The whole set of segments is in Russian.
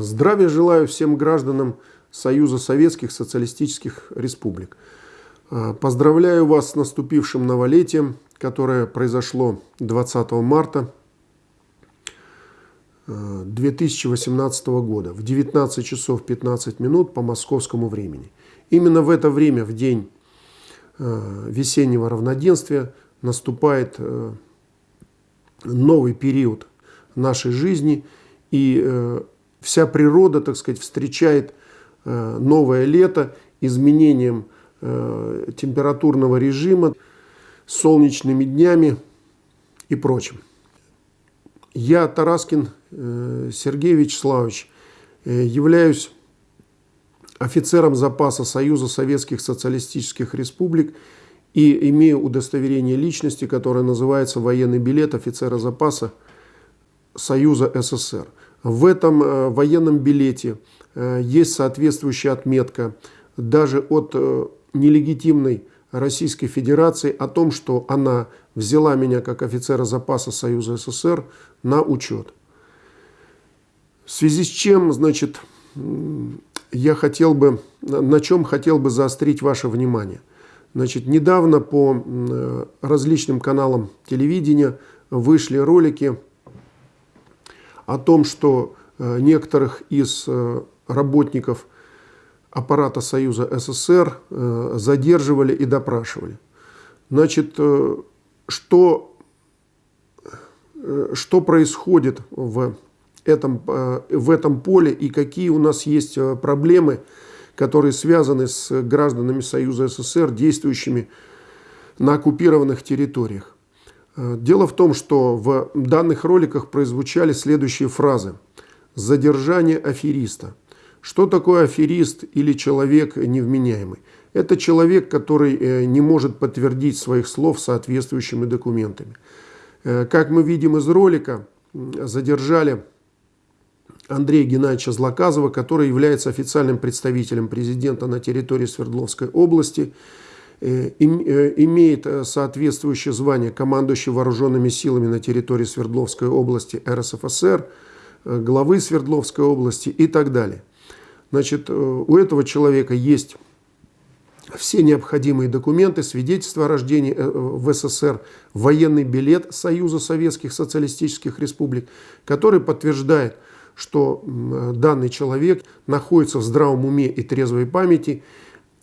Здравия желаю всем гражданам Союза Советских Социалистических Республик. А, поздравляю вас с наступившим новолетием, которое произошло 20 марта 2018 а, года в 19 часов 15 минут по московскому времени. Именно в это время, в день а, весеннего равноденствия, наступает новый период нашей жизни и вся природа, так сказать, встречает э, новое лето изменением э, температурного режима, солнечными днями и прочим. Я, Тараскин э, Сергей Вячеславович, являюсь офицером запаса Союза Советских Социалистических Республик и имею удостоверение личности, которое называется военный билет офицера запаса Союза СССР. В этом э, военном билете э, есть соответствующая отметка даже от э, нелегитимной Российской Федерации о том, что она взяла меня как офицера запаса Союза СССР на учет. В связи с чем, значит, я хотел бы, на чем хотел бы заострить ваше внимание. Значит, недавно по различным каналам телевидения вышли ролики о том, что э, некоторых из э, работников аппарата Союза СССР э, задерживали и допрашивали. Значит, что, что происходит в этом, в этом поле и какие у нас есть проблемы, которые связаны с гражданами Союза СССР, действующими на оккупированных территориях. Э, дело в том, что в данных роликах прозвучали следующие фразы. Задержание афериста. Что такое аферист или человек невменяемый? Это человек, который э, не может подтвердить своих слов соответствующими документами. Э, как мы видим из ролика, задержали Андрея Геннадьевича Злоказова, который является официальным представителем президента на территории Свердловской области – имеет э, соответствующее звание командующий вооруженными силами на территории Свердловской области РСФСР, главы Свердловской области и так далее. Значит, у этого человека есть все необходимые документы, свидетельство о рождении в СССР, военный билет Союза Советских Социалистических Республик, который подтверждает, что данный человек находится в здравом уме и трезвой памяти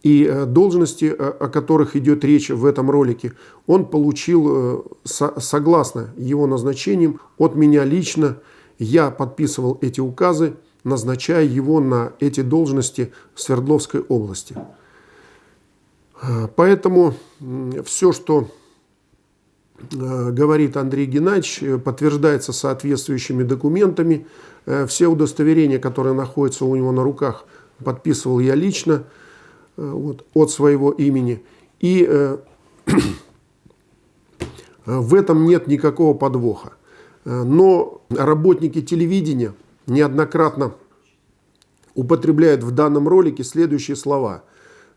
и э, должности, э, о которых идет речь в этом ролике, он получил э, согласно его назначениям от меня лично. Я подписывал эти указы, назначая его на эти должности в Свердловской области. Поэтому все, что говорит Андрей Геннадьевич, подтверждается соответствующими документами. Все удостоверения, которые находятся у него на руках, подписывал я лично. Э, вот, от своего имени. И э, в этом нет никакого подвоха. Э, но работники телевидения неоднократно употребляют в данном ролике следующие слова.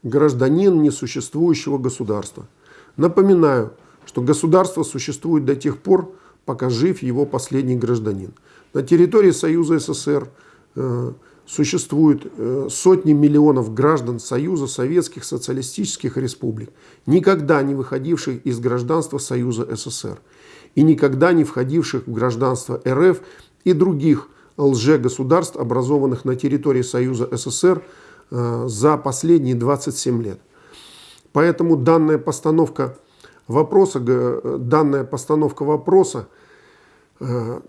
Гражданин несуществующего государства. Напоминаю, что государство существует до тех пор, пока жив его последний гражданин. На территории Союза СССР существует э, сотни миллионов граждан Союза Советских Социалистических Республик, никогда не выходивших из гражданства Союза СССР и никогда не входивших в гражданство РФ и других лже-государств, образованных на территории Союза СССР э, за последние 27 лет. Поэтому данная постановка вопроса, данная постановка вопроса э,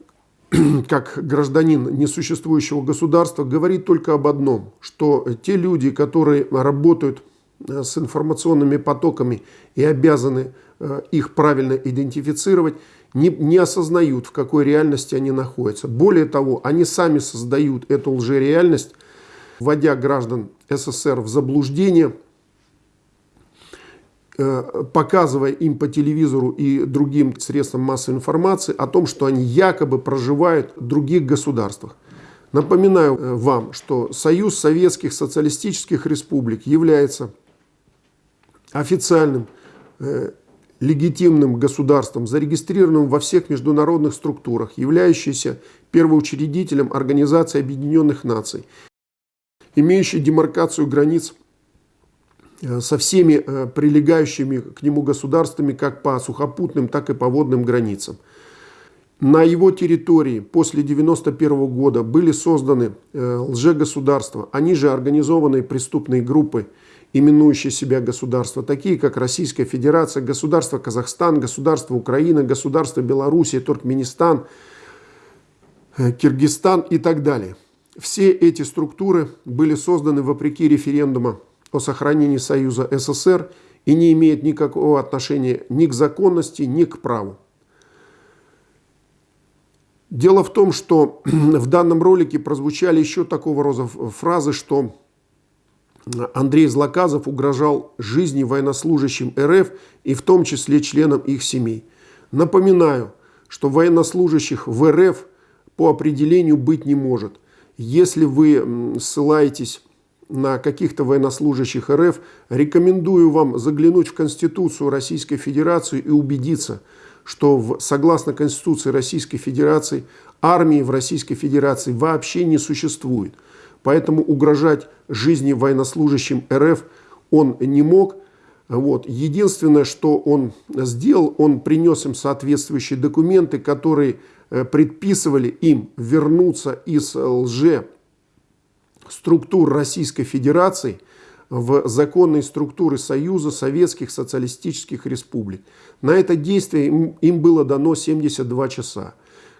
как гражданин несуществующего государства, говорит только об одном, что те люди, которые работают э, с информационными потоками и обязаны э, их правильно идентифицировать, не, не осознают, в какой реальности они находятся. Более того, они сами создают эту лжереальность, вводя граждан СССР в заблуждение – показывая им по телевизору и другим средствам массовой информации о том, что они якобы проживают в других государствах. Напоминаю э, вам, что Союз Советских Социалистических Республик является официальным э, легитимным государством, зарегистрированным во всех международных структурах, являющийся первоучредителем Организации Объединенных Наций, имеющий демаркацию границ э, со всеми э, прилегающими к нему государствами как по сухопутным, так и по водным границам. На его территории после 1991 года были созданы э, лжегосударства, они же организованные преступные группы, именующие себя государства, такие как Российская Федерация, государство Казахстан, государство Украина, государство Белоруссия, Туркменистан, э, Киргизстан и так далее. Все эти структуры были созданы вопреки референдума о сохранении Союза СССР и не имеют никакого отношения ни к законности, ни к праву. Дело в том, что в данном ролике прозвучали еще такого рода фразы, что Андрей Злоказов угрожал жизни военнослужащим РФ и в том числе членам их семей. Напоминаю, что военнослужащих в РФ по определению быть не может. Если вы ссылаетесь на каких-то военнослужащих РФ, рекомендую вам заглянуть в Конституцию Российской Федерации и убедиться, что в, согласно Конституции Российской Федерации армии в Российской Федерации вообще не существует. Поэтому угрожать жизни военнослужащим РФ он не мог. Вот. Единственное, что он сделал, он принес им соответствующие документы, которые э, предписывали им вернуться из лже структур Российской Федерации в законные структуры Союза Советских Социалистических Республик. На это действие им, было дано 72 часа.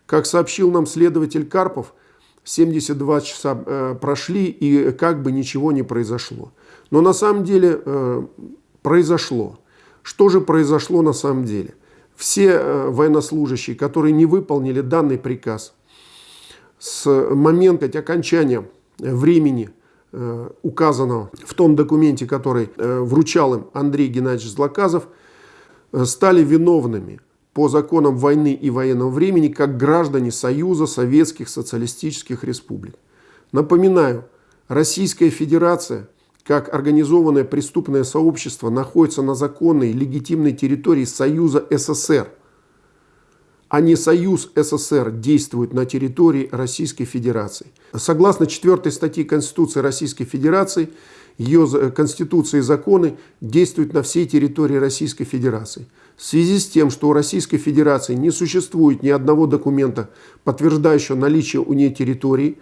Как сообщил нам следователь Карпов, 72 часа э, прошли и как бы ничего не произошло. Но на самом деле э, произошло. Что же произошло на самом деле? Все э, военнослужащие, которые не выполнили данный приказ с момента окончания времени, э, указанного в том документе, который э, вручал им Андрей Геннадьевич Злоказов, э, стали виновными – по законам войны и военного времени как граждане Союза Советских Социалистических Республик. Напоминаю, Российская Федерация, как организованное преступное сообщество, находится на законной легитимной территории Союза СССР, а не Союз СССР действует на территории Российской Федерации. Согласно 4 статьи Конституции Российской Федерации, ее Конституции и законы действуют на всей территории Российской Федерации. В связи с тем, что у Российской Федерации не существует ни одного документа, подтверждающего наличие у нее территории,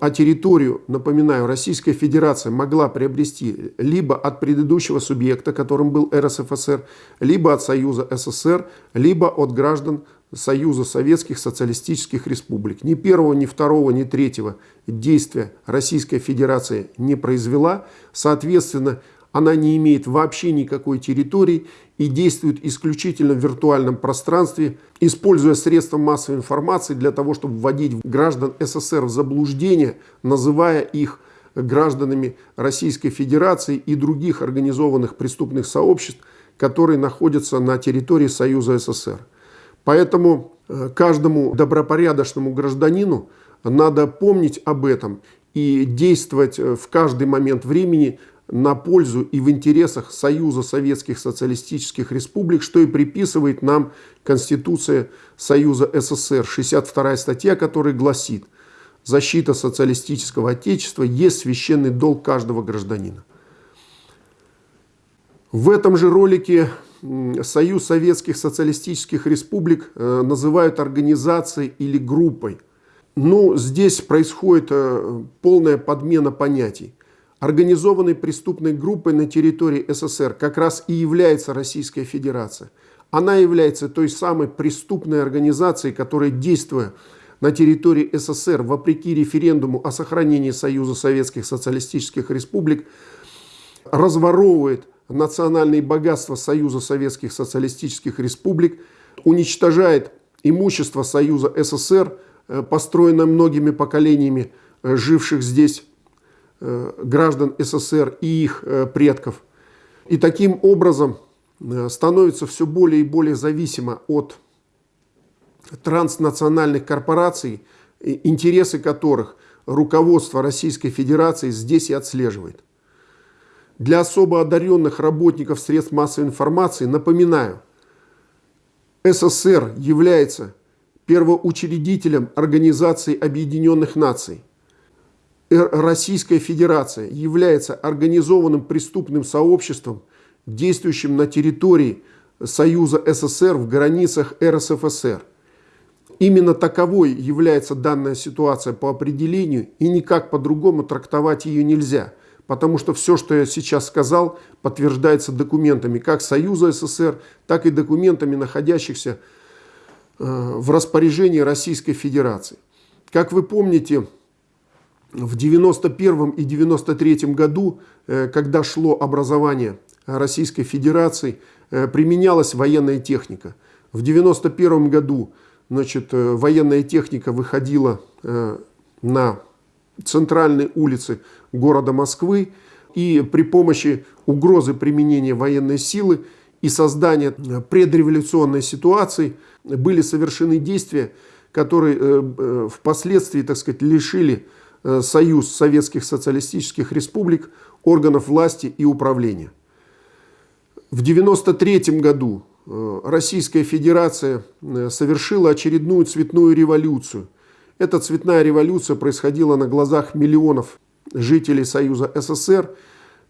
а территорию, напоминаю, Российская Федерация могла приобрести либо от предыдущего субъекта, которым был РСФСР, либо от Союза СССР, либо от граждан Союза Советских Социалистических Республик. Ни первого, ни второго, ни третьего действия Российская Федерация не произвела. Соответственно, она не имеет вообще никакой территории и действует исключительно в виртуальном пространстве, используя средства массовой информации для того, чтобы вводить граждан СССР в заблуждение, называя их гражданами Российской Федерации и других организованных преступных сообществ, которые находятся на территории Союза СССР. Поэтому э, каждому добропорядочному гражданину надо помнить об этом и действовать э, в каждый момент времени на пользу и в интересах Союза Советских Социалистических Республик, что и приписывает нам Конституция Союза СССР, 62 статья, которая гласит «Защита социалистического отечества есть священный долг каждого гражданина». В этом же ролике Союз Советских Социалистических Республик э, называют организацией или группой. Ну, здесь происходит э, полная подмена понятий. Организованной преступной группой на территории СССР как раз и является Российская Федерация. Она является той самой преступной организацией, которая, действуя на территории СССР вопреки референдуму о сохранении Союза Советских Социалистических Республик, разворовывает национальные богатства Союза Советских Социалистических Республик, уничтожает имущество Союза СССР, э, построенное многими поколениями э, живших здесь Э, граждан СССР и их предков. И таким образом становится все более и более зависимо от транснациональных корпораций, интересы которых руководство Российской Федерации здесь и отслеживает. Для особо одаренных работников средств массовой информации напоминаю, СССР является первоучредителем Организации Объединенных Наций. Российская Федерация является организованным преступным сообществом, действующим на территории Союза СССР в границах РСФСР. Именно таковой является данная ситуация по определению, и никак по-другому трактовать ее нельзя, потому что все, что я сейчас сказал, подтверждается документами как Союза СССР, так и документами, находящихся э, в распоряжении Российской Федерации. Как вы помните, в 91 и 93 году, э, когда шло образование Российской Федерации, э, применялась военная техника. В 91 году значит, военная техника выходила на центральные улицы города Москвы и при помощи угрозы применения военной силы и создания э, предреволюционной ситуации были совершены действия, которые впоследствии, так сказать, лишили Союз Советских Социалистических Республик органов власти и управления. В 1993 году Э, Российская Федерация э, совершила очередную цветную революцию. Эта цветная революция происходила на глазах миллионов жителей Союза СССР.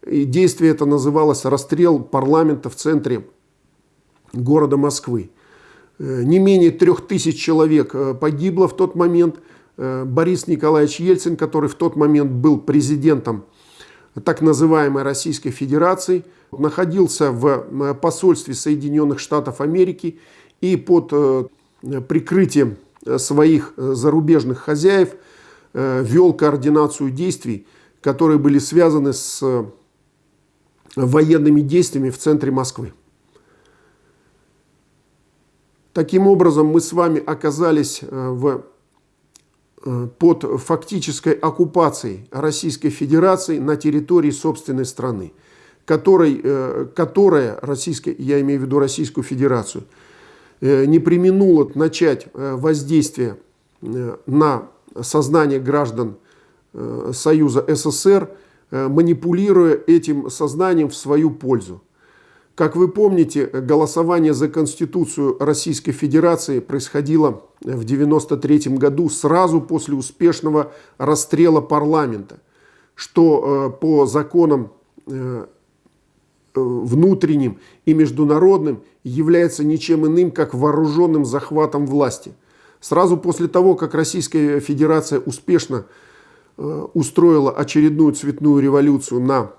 И действие это называлось расстрел парламента в центре города Москвы. Э, не менее трех тысяч человек погибло в тот момент. Борис Николаевич Ельцин, который в тот момент был президентом так называемой Российской Федерации, находился в посольстве Соединенных Штатов Америки и под э, прикрытием своих э, зарубежных хозяев э, вел координацию действий, которые были связаны с военными действиями в центре Москвы. Таким образом, мы с вами оказались в Э, под фактической оккупацией Российской Федерации на территории собственной страны, которой, э, которая, российская, я имею в виду Российскую Федерацию, э, не применула начать воздействие на сознание граждан Союза СССР, манипулируя этим сознанием в свою пользу. Как вы помните, голосование за Конституцию Российской Федерации происходило в 1993 году сразу после успешного расстрела парламента, что э, по законам э, внутренним и международным является ничем иным, как вооруженным захватом власти. Сразу после того, как Российская Федерация успешно э, устроила очередную цветную революцию на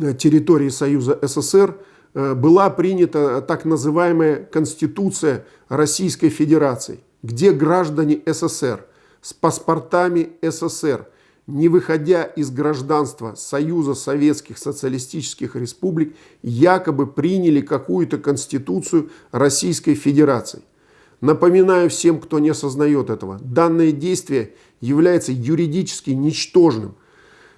Э, территории Союза СССР э, была принята так называемая Конституция Российской Федерации, где граждане СССР с паспортами СССР, не выходя из гражданства Союза Советских Социалистических Республик, якобы приняли какую-то Конституцию Российской Федерации. Напоминаю всем, кто не осознает этого, данное действие является юридически ничтожным.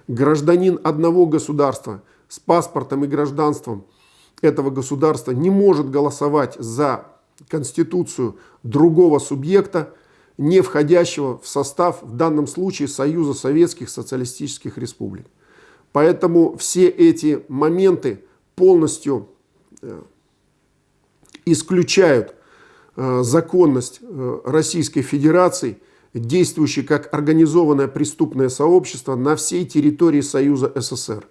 Гражданин одного государства – с паспортом и гражданством этого государства не может голосовать за конституцию другого субъекта, не входящего в состав, в данном случае, Союза Советских Социалистических Республик. Поэтому все эти моменты полностью э, исключают э, законность э, Российской Федерации, действующей как организованное преступное сообщество на всей территории Союза СССР.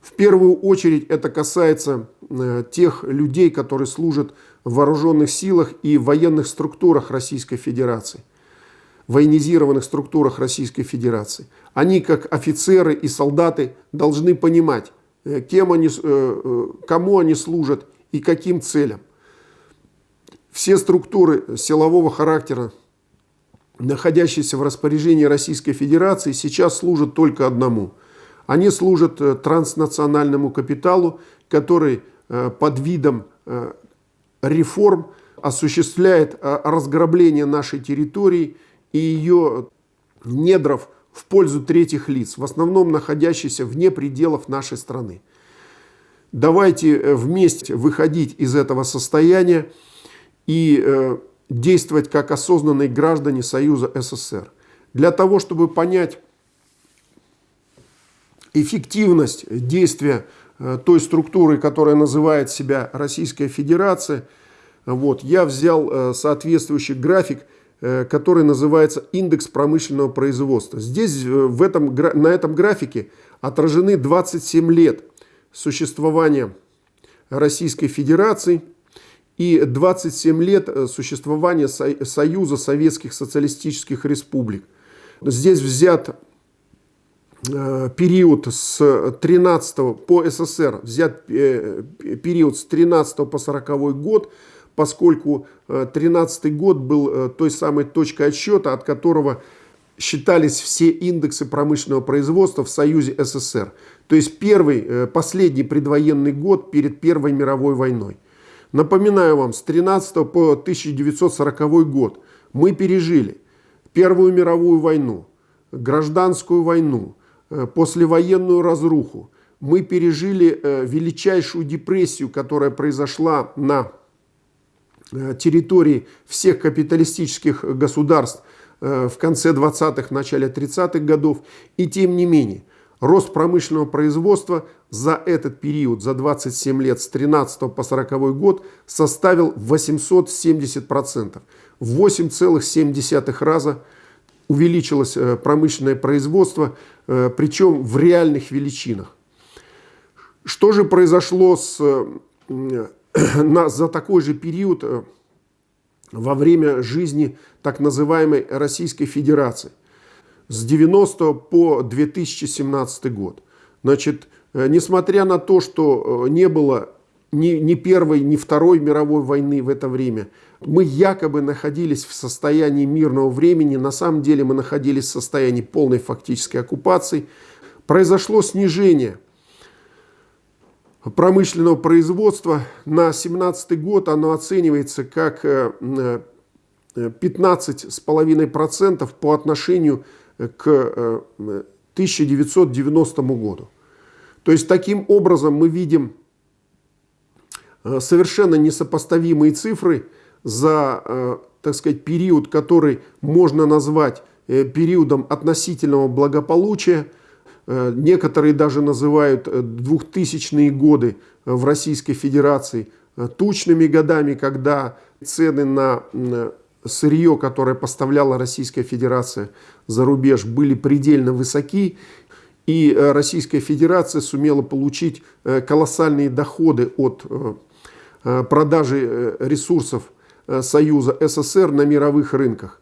В первую очередь это касается тех людей, которые служат в вооруженных силах и военных структурах Российской Федерации, военизированных структурах Российской Федерации. Они, как офицеры и солдаты, должны понимать, э, кем они, э, кому они служат и каким целям. Все структуры силового характера, находящиеся в распоряжении Российской Федерации, сейчас служат только одному – они служат э, транснациональному капиталу, который э, под видом э, реформ осуществляет разграбление нашей территории и ее недров в пользу третьих лиц, в основном находящихся вне пределов нашей страны. Давайте вместе выходить из этого состояния и действовать как осознанные граждане Союза СССР. Для того, чтобы понять эффективность действия э, той структуры, которая называет себя Российская Федерация, Вот, я взял соответствующий график, который называется индекс промышленного производства. Здесь в этом, на этом графике отражены 27 лет существования Российской Федерации и 27 лет существования Союза Советских Социалистических Республик. Здесь взят Э, период с 13 по СССР, взят э, период с 13 по 40 год, поскольку 13 э, год был той самой точкой отсчета, от которого считались все индексы промышленного производства в Союзе СССР. То есть первый, последний предвоенный год перед Первой мировой войной. Напоминаю вам, с 13 по 1940 год мы пережили Первую мировую войну, гражданскую войну, Э, послевоенную разруху. Мы пережили э, величайшую депрессию, которая произошла на э, территории всех капиталистических государств в конце 20-х, начале 30-х годов. И тем не менее, рост промышленного производства за этот период, за 27 лет, с 13 по 40 год, составил 870%. В 8,7 раза увеличилось промышленное производство, Э, причем в реальных величинах. Что же произошло с, э, на, за такой же период э, во время жизни так называемой Российской Федерации? С 90 по 2017 год. Значит, несмотря на то, что не было ни, ни Первой, ни Второй мировой войны в это время, мы якобы находились в состоянии мирного времени, на самом деле мы находились в состоянии полной фактической оккупации. Произошло снижение промышленного производства. На 2017 год оно оценивается как 15,5% э, по отношению к 1990 году. То есть таким образом мы видим э, совершенно несопоставимые цифры – за, э, так сказать, период, который можно назвать э, периодом относительного благополучия. Э, некоторые даже называют 2000-е годы в Российской Федерации тучными годами, когда цены на сырье, которое поставляла Российская Федерация за рубеж, были предельно высоки, и Российская Федерация сумела получить колоссальные доходы от продажи ресурсов Союза СССР на мировых рынках.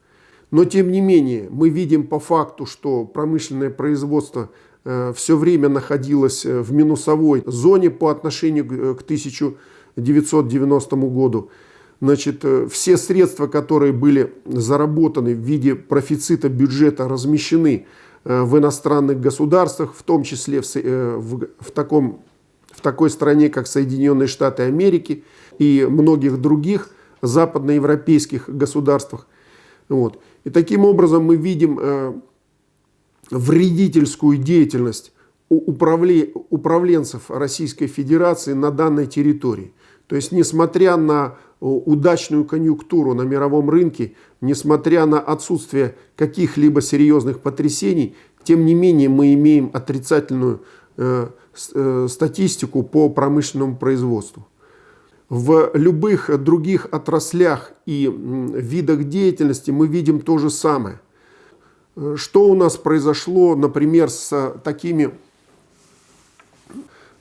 Но тем не менее мы видим по факту, что промышленное производство э, все время находилось э, в минусовой зоне по отношению к 1990 году. Значит, все средства, которые были заработаны в виде профицита бюджета, размещены в иностранных государствах, в том числе в, в, в, таком, в такой стране, как Соединенные Штаты Америки и многих других – западноевропейских государствах. Вот. И таким образом мы видим э, вредительскую деятельность управле, управленцев Российской Федерации на данной территории. То есть, несмотря на удачную конъюнктуру на мировом рынке, несмотря на отсутствие каких-либо серьезных потрясений, тем не менее мы имеем отрицательную э, э, статистику по промышленному производству. В любых других отраслях и видах деятельности мы видим то же самое. Что у нас произошло, например, с, такими,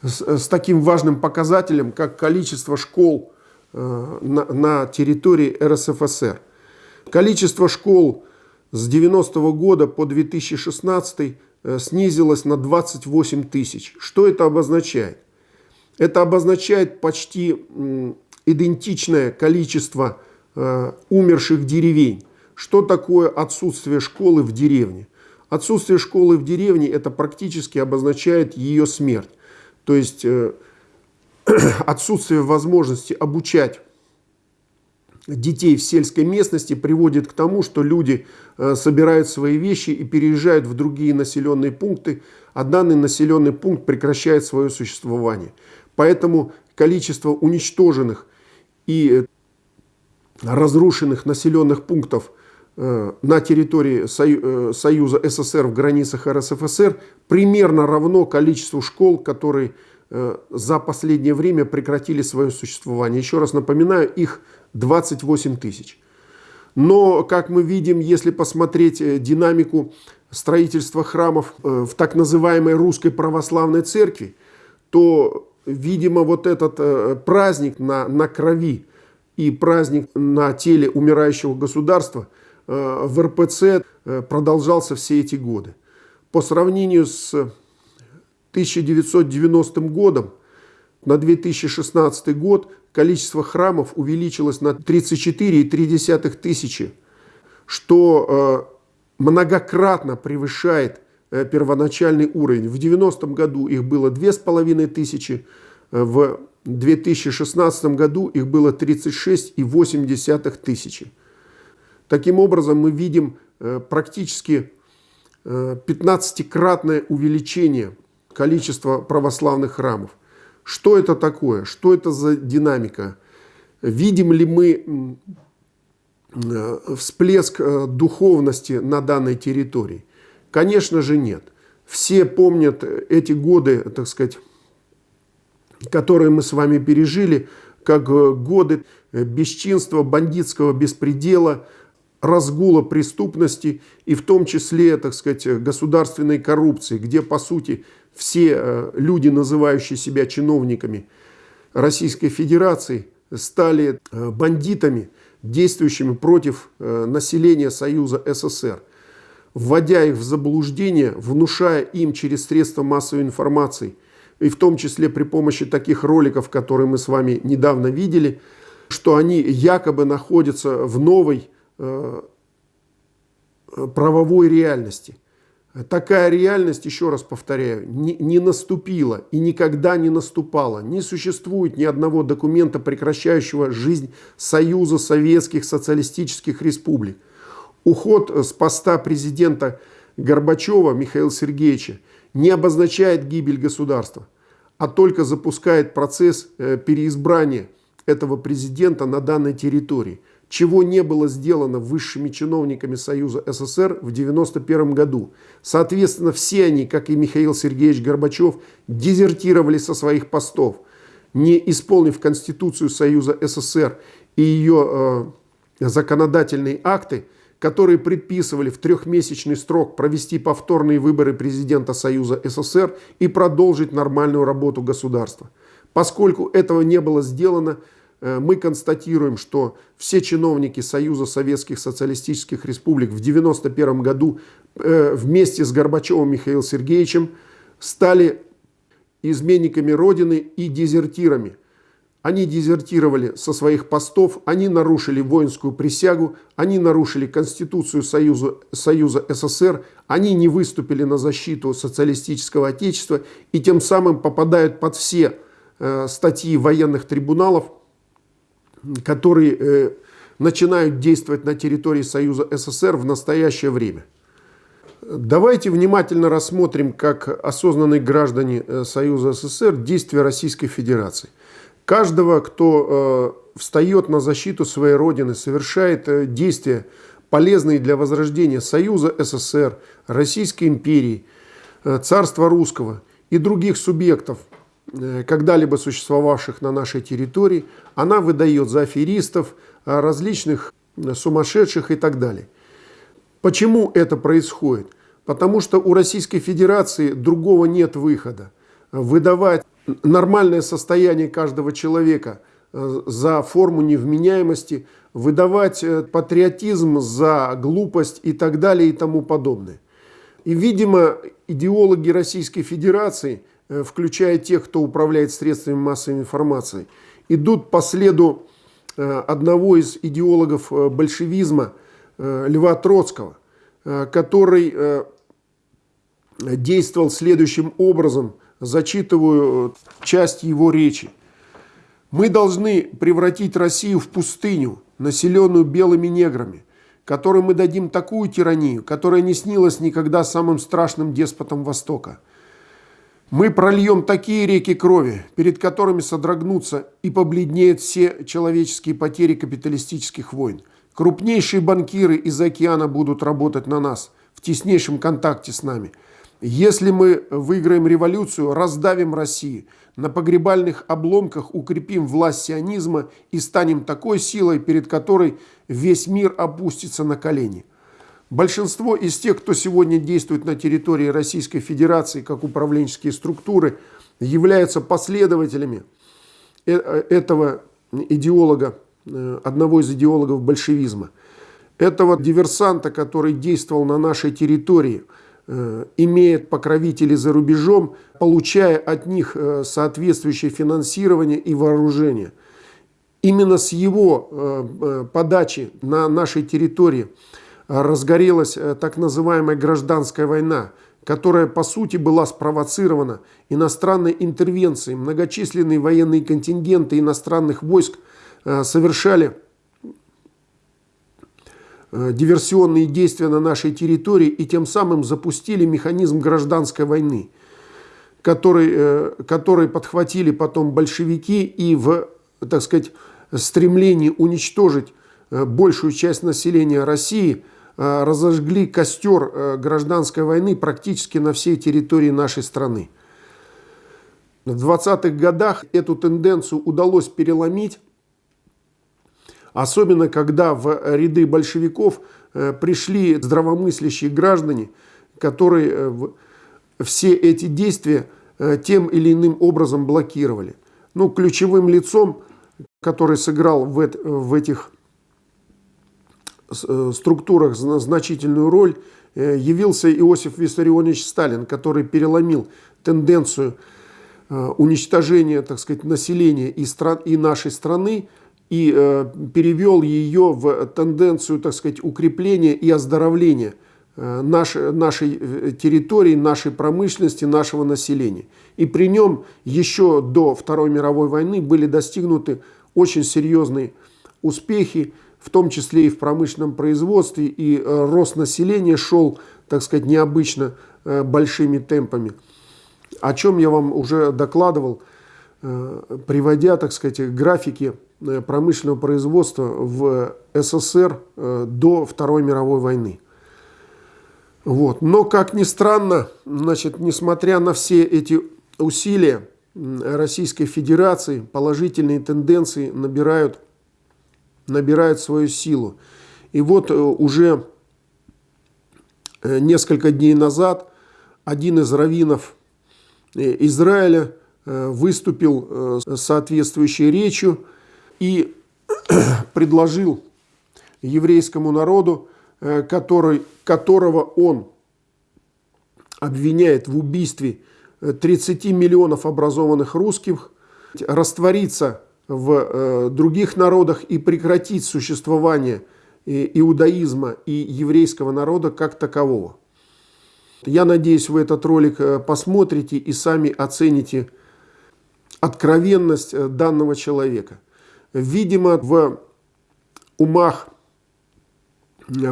с, с таким важным показателем, как количество школ э, на, на территории РСФСР? Количество школ с 90 -го года по 2016 э, снизилось на 28 тысяч. Что это обозначает? Это обозначает почти идентичное количество э, умерших деревень. Что такое отсутствие школы в деревне? Отсутствие школы в деревне это практически обозначает ее смерть. То есть э, отсутствие возможности обучать детей в сельской местности приводит к тому, что люди э, собирают свои вещи и переезжают в другие населенные пункты, а данный населенный пункт прекращает свое существование. Поэтому количество уничтоженных и разрушенных населенных пунктов э, на территории э, Союза СССР в границах РСФСР примерно равно количеству школ, которые за последнее время прекратили свое существование. Еще раз напоминаю, их 28 тысяч. Но, как мы видим, если посмотреть динамику строительства храмов в так называемой русской православной церкви, то, видимо, вот этот праздник на, на крови и праздник на теле умирающего государства в РПЦ продолжался все эти годы. По сравнению с 1990 годом на 2016 год количество храмов увеличилось на 34,3 тысячи, что э, многократно превышает э, первоначальный уровень. В 90 году их было 2500, э, в 2016 году их было 36,8 тысячи. Таким образом, мы видим практически 15-кратное увеличение количество православных храмов. Что это такое? Что это за динамика? Видим ли мы э, всплеск э, духовности на данной территории? Конечно же нет. Все помнят эти годы, так сказать, которые мы с вами пережили, как э, годы бесчинства, бандитского беспредела, разгула преступности и в том числе, так сказать, государственной коррупции, где, по сути, все э, люди, называющие себя чиновниками Российской Федерации, стали э, бандитами, действующими против э, населения Союза СССР, вводя их в заблуждение, внушая им через средства массовой информации, и в том числе при помощи таких роликов, которые мы с вами недавно видели, что они якобы находятся в новой правовой реальности. Такая реальность, еще раз повторяю, не, не наступила и никогда не наступала. Не существует ни одного документа, прекращающего жизнь Союза Советских Социалистических Республик. Уход с поста президента Горбачева Михаила Сергеевича не обозначает гибель государства, а только запускает процесс э, переизбрания этого президента на данной территории – чего не было сделано высшими чиновниками Союза СССР в 1991 году. Соответственно, все они, как и Михаил Сергеевич Горбачев, дезертировали со своих постов, не исполнив Конституцию Союза СССР и ее э, законодательные акты, которые предписывали в трехмесячный срок провести повторные выборы президента Союза СССР и продолжить нормальную работу государства. Поскольку этого не было сделано, Э, мы констатируем, что все чиновники Союза Советских Социалистических Республик в 1991 году э, вместе с Горбачевым Михаилом Сергеевичем стали изменниками Родины и дезертирами. Они дезертировали со своих постов, они нарушили воинскую присягу, они нарушили Конституцию Союза, Союза СССР, они не выступили на защиту социалистического отечества и тем самым попадают под все э, статьи военных трибуналов, которые э, начинают действовать на территории Союза СССР в настоящее время. Давайте внимательно рассмотрим, как осознанные граждане э, Союза СССР действия Российской Федерации. Каждого, кто э, встает на защиту своей Родины, совершает действия, полезные для возрождения Союза СССР, Российской империи, Царства Русского и других субъектов – Э, когда-либо существовавших на нашей территории, она выдает за аферистов, э, различных э, сумасшедших и так далее. Почему это происходит? Потому что у Российской Федерации другого нет выхода. Выдавать нормальное состояние каждого человека за форму невменяемости, выдавать патриотизм за глупость и так далее и тому подобное. И, видимо, идеологи Российской Федерации – Э, включая тех, кто управляет средствами массовой информации, идут по следу э, одного из идеологов э, большевизма, Льва Троцкого, который действовал следующим образом, зачитываю часть его речи. Мы должны превратить Россию в пустыню, населенную белыми неграми, которой мы дадим такую тиранию, которая не снилась никогда самым страшным деспотом Востока – мы прольем такие реки крови, перед которыми содрогнутся и побледнеют все человеческие потери капиталистических войн. Крупнейшие банкиры из океана будут работать на нас, в теснейшем контакте с нами. Если мы выиграем революцию, раздавим Россию, на погребальных обломках укрепим власть сионизма и станем такой силой, перед которой весь мир опустится на колени. Большинство из тех, кто сегодня действует на территории Российской Федерации как управленческие структуры, являются последователями э, этого идеолога, э, одного из идеологов большевизма. Этого диверсанта, который действовал на нашей территории – Э, имеет покровителей за рубежом, получая от них э, соответствующее финансирование и вооружение. Именно с его э, подачи на нашей территории разгорелась так называемая гражданская война, которая по сути была спровоцирована иностранной интервенцией. Многочисленные военные контингенты иностранных войск совершали Э, диверсионные действия на нашей территории и тем самым запустили механизм гражданской войны, который, э, который подхватили потом большевики и в, так сказать, стремлении уничтожить э, большую часть населения России разожгли костер гражданской войны практически на всей территории нашей страны. В 20-х годах эту тенденцию удалось переломить Особенно, когда в ряды большевиков э, пришли здравомыслящие граждане, которые э, все эти действия э, тем или иным образом блокировали. Ну, ключевым лицом, который сыграл в, этих структурах значительную роль, явился Иосиф Виссарионович Сталин, который переломил тенденцию уничтожения, так сказать, населения и, стран, и нашей страны и э, перевел ее в тенденцию, так сказать, укрепления и оздоровления э, нашей, нашей э, территории, нашей промышленности, нашего населения. И при нем еще до Второй мировой войны были достигнуты очень серьезные успехи, в том числе и в промышленном производстве, и э, рост населения шел, так сказать, необычно э, большими темпами. О чем я вам уже докладывал, э, приводя, так сказать, графики промышленного производства в СССР э, до Второй мировой войны. Вот. Но, как ни странно, значит, несмотря на все эти усилия Российской Федерации, положительные тенденции набирают, набирают свою силу. И вот э, уже несколько дней назад один из раввинов Израиля выступил с соответствующей речью, и предложил еврейскому народу, э, который, которого он обвиняет в убийстве 30 э, миллионов образованных русских, раствориться в э, других народах и прекратить существование иудаизма и еврейского народа как такового. Я надеюсь, вы этот ролик посмотрите и сами оцените откровенность данного человека. Видимо, в умах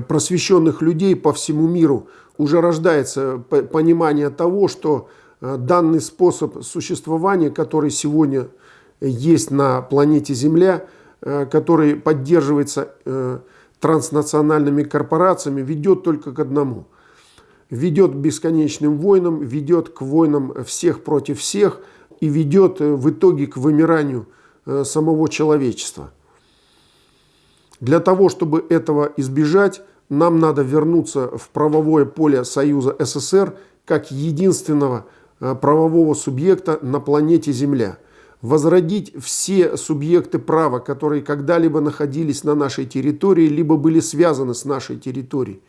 просвещенных людей по всему миру уже рождается понимание того, что э, данный способ существования, который сегодня есть на планете Земля, э, который поддерживается э, транснациональными корпорациями, ведет только к одному. Ведет к бесконечным войнам, ведет к войнам всех против всех и ведет в итоге к вымиранию Э, самого человечества. Для того, чтобы этого избежать, нам надо вернуться в правовое поле Союза СССР как единственного э, правового субъекта на планете Земля. Возродить все субъекты права, которые когда-либо находились на нашей территории, либо были связаны с нашей территорией.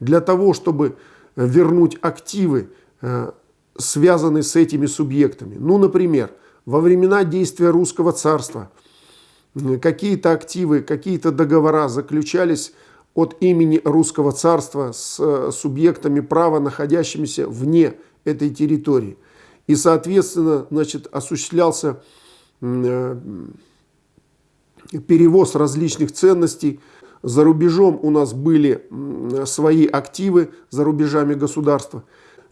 Для того, чтобы вернуть активы, э, связанные с этими субъектами. Ну, например, во времена действия русского царства какие-то активы, какие-то договора заключались от имени русского царства с э, субъектами права, находящимися вне этой территории. И, соответственно, значит, осуществлялся э, перевоз различных ценностей. За рубежом у нас были свои активы, за рубежами государства.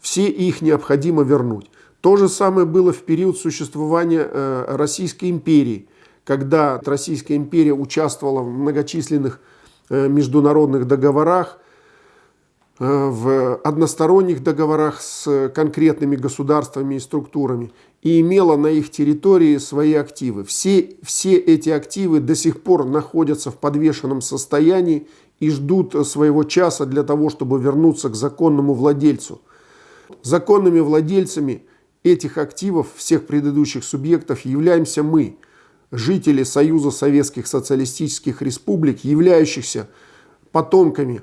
Все их необходимо вернуть. То же самое было в период существования э, Российской империи, когда Российская империя участвовала в многочисленных э, международных договорах, э, в односторонних договорах с конкретными государствами и структурами и имела на их территории свои активы. Все, все эти активы до сих пор находятся в подвешенном состоянии и ждут своего часа для того, чтобы вернуться к законному владельцу. Законными владельцами этих активов, всех предыдущих субъектов, являемся мы, жители Союза Советских Социалистических Республик, являющихся потомками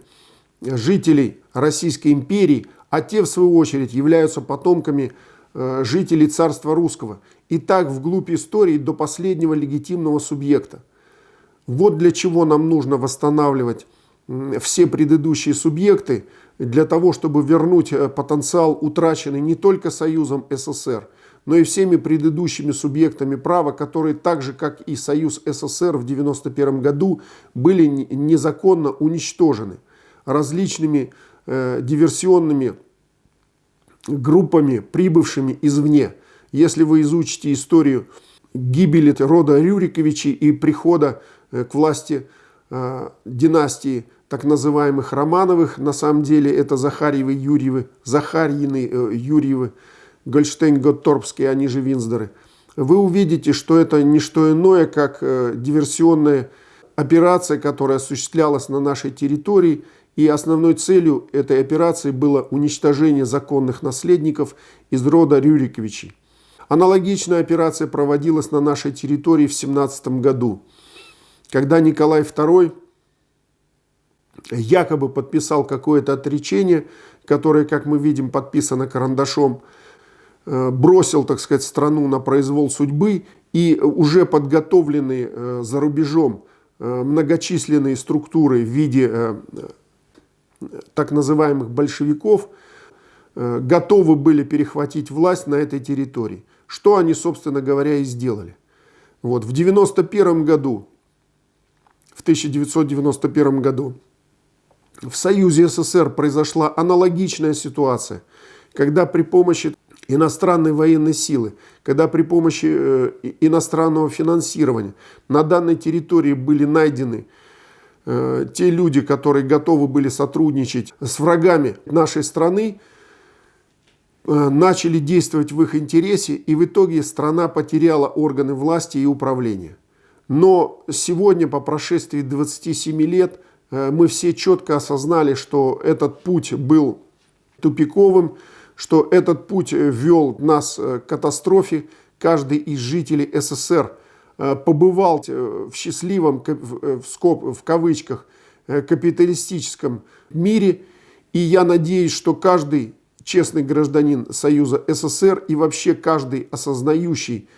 жителей Российской империи, а те, в свою очередь, являются потомками Э, жителей царства русского. И так вглубь истории до последнего легитимного субъекта. Вот для чего нам нужно восстанавливать все предыдущие субъекты, для того, чтобы вернуть э, потенциал, утраченный не только Союзом СССР, но и всеми предыдущими субъектами права, которые так же, как и Союз СССР в 1991 году, были незаконно уничтожены различными э, диверсионными группами, прибывшими извне. Если вы изучите историю гибели рода Рюриковичей и прихода э, к власти э, династии так называемых Романовых, на самом деле это Захарьевы, Юрьевы, Захарьины, э, Юрьевы, Гольштейн-Готторпские, они же Винздеры, вы увидите, что это не что иное, как э, диверсионная операция, которая осуществлялась на нашей территории – и основной целью этой операции было уничтожение законных наследников из рода Рюриковичей. Аналогичная операция проводилась на нашей территории в 17 году, когда Николай II якобы подписал какое-то отречение, которое, как мы видим, подписано карандашом, э, бросил, так сказать, страну на произвол судьбы, и уже подготовленные э, за рубежом э, многочисленные структуры в виде так называемых большевиков готовы были перехватить власть на этой территории. Что они, собственно говоря, и сделали. Вот, в 1991 году, в 1991 году в Союзе СССР произошла аналогичная ситуация, когда при помощи иностранной военной силы, когда при помощи э, иностранного финансирования на данной территории были найдены Э, те люди, которые готовы были сотрудничать с врагами нашей страны, э, начали действовать в их интересе, и в итоге страна потеряла органы власти и управления. Но сегодня, по прошествии 27 лет, мы все четко осознали, что этот путь был тупиковым, что этот путь вел нас к катастрофе. Каждый из жителей СССР – Э, побывал э, в счастливом, э, в, скоб, в кавычках, капиталистическом мире. И я надеюсь, что каждый честный гражданин Союза СССР и вообще каждый осознающий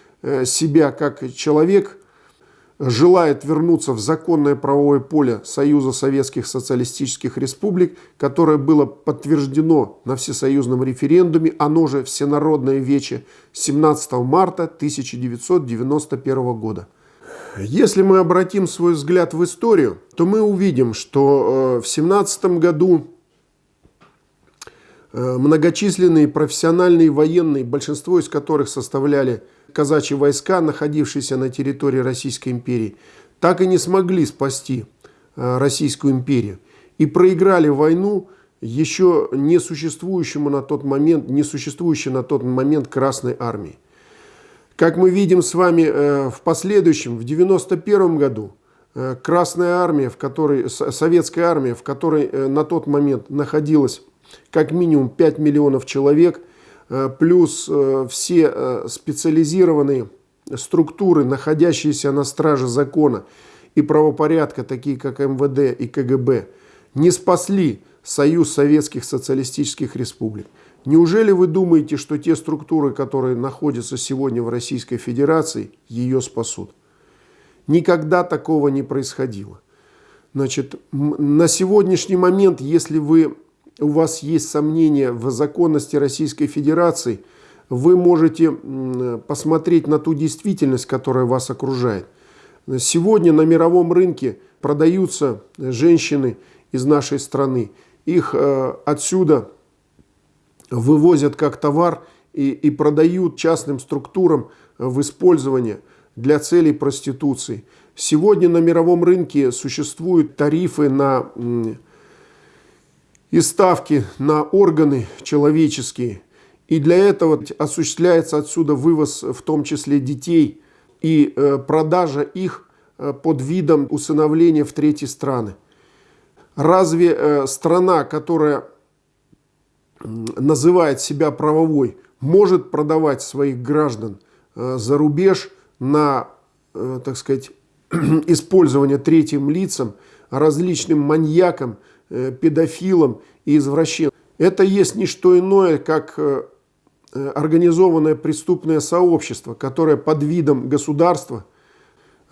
себя как человек – желает вернуться в законное правовое поле Союза Советских Социалистических Республик, которое было подтверждено на всесоюзном референдуме, оно же Всенародное Вече 17 марта 1991 года. Если мы обратим свой взгляд в историю, то мы увидим, что э, в 17 году многочисленные профессиональные военные, большинство из которых составляли казачьи войска, находившиеся на территории Российской империи, так и не смогли спасти э, Российскую империю и проиграли войну еще не существующему на тот момент, не существующей на тот момент Красной Армии. Как мы видим с вами э, в последующем, в 91 году, э, Красная Армия, в которой, Советская Армия, в которой на тот момент находилось как минимум 5 миллионов человек – Э, плюс э, все э, специализированные структуры, находящиеся на страже закона и правопорядка, такие как МВД и КГБ, не спасли Союз Советских Социалистических Республик. Неужели вы думаете, что те структуры, которые находятся сегодня в Российской Федерации, ее спасут? Никогда такого не происходило. Значит, на сегодняшний момент, если вы у вас есть сомнения в законности Российской Федерации, вы можете посмотреть на ту действительность, которая вас окружает. Сегодня на мировом рынке продаются женщины из нашей страны. Их э, отсюда вывозят как товар и, и продают частным структурам в использование для целей проституции. Сегодня на мировом рынке существуют тарифы на и ставки на органы человеческие. И для этого осуществляется отсюда вывоз в том числе детей и э, продажа их э, под видом усыновления в третьи страны. Разве э, страна, которая называет себя правовой, может продавать своих граждан за рубеж на, так сказать, использование третьим лицам, различным маньякам, педофилам и извращенцам. Это есть не что иное, как организованное преступное сообщество, которое под видом государства –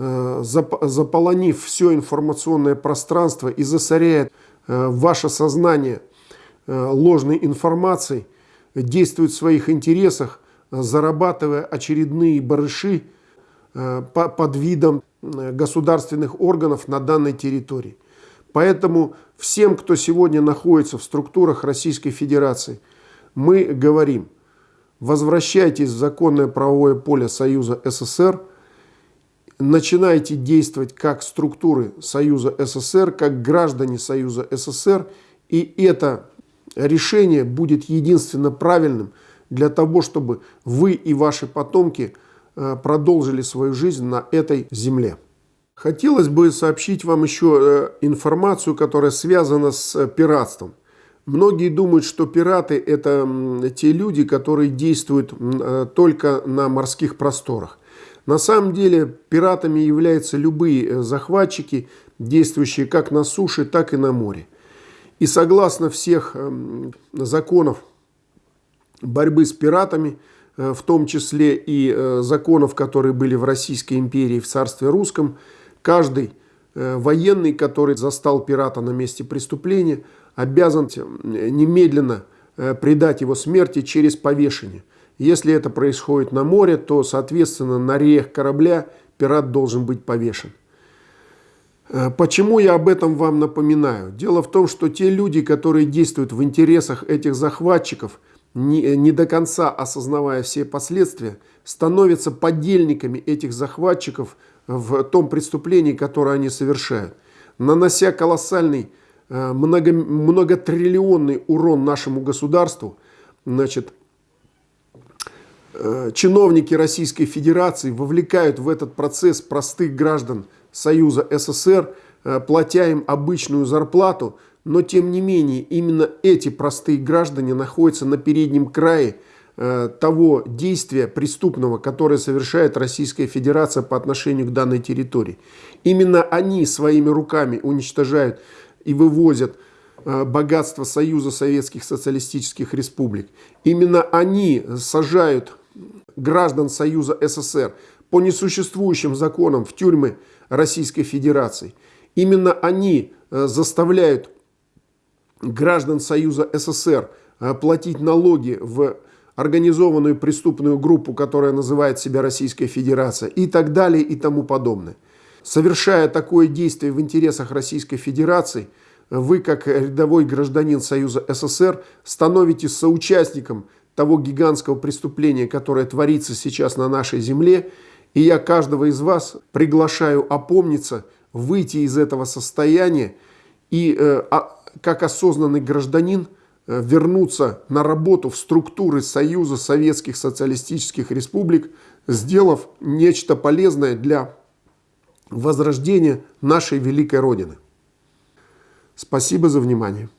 Э, заполонив все информационное пространство и засоряет э, ваше сознание э, ложной информацией, действует в своих интересах, зарабатывая очередные барыши под видом государственных органов на данной территории. Поэтому всем, кто сегодня находится в структурах Российской Федерации, мы говорим, возвращайтесь в законное правовое поле Союза СССР – начинаете действовать как структуры Союза СССР, как граждане Союза СССР, и это решение будет единственно правильным для того, чтобы вы и ваши потомки э, продолжили свою жизнь на этой земле. Хотелось бы сообщить вам еще э, информацию, которая связана с э, пиратством. Многие думают, что пираты – это те люди, которые действуют только на морских просторах. На самом деле пиратами являются любые э, захватчики, действующие как на суше, так и на море. И согласно всех эм, законов борьбы с пиратами, э, в том числе и э, законов, которые были в Российской империи, в царстве русском, каждый военный, который застал пирата на месте преступления, обязан немедленно предать его смерти через повешение. Если это происходит на море, то, соответственно, на реях корабля пират должен быть повешен. Э, почему я об этом вам напоминаю? Дело в том, что те люди, которые действуют в интересах этих захватчиков, не, не до конца осознавая все последствия, становятся подельниками этих захватчиков в том преступлении, которое они совершают, нанося колоссальный, э, много, многотриллионный урон нашему государству, значит, Э, чиновники Российской Федерации вовлекают в этот процесс простых граждан Союза СССР, э, платя им обычную зарплату, но тем не менее именно эти простые граждане находятся на переднем крае того действия преступного, которое совершает Российская Федерация по отношению к данной территории. Именно они своими руками уничтожают и вывозят богатство Союза Советских Социалистических Республик. Именно они сажают граждан Союза СССР по несуществующим законам в тюрьмы Российской Федерации. Именно они э, заставляют граждан Союза СССР э, платить налоги в организованную преступную группу, которая называет себя Российская Федерация и так далее и тому подобное. Совершая такое действие в интересах Российской Федерации, вы, как рядовой гражданин Союза СССР, становитесь соучастником того гигантского преступления, которое творится сейчас на нашей земле. И я каждого из вас приглашаю опомниться, выйти из этого состояния и э, а, как осознанный гражданин вернуться на работу в структуры Союза Советских Социалистических Республик, сделав нечто полезное для возрождения нашей великой Родины. Спасибо за внимание.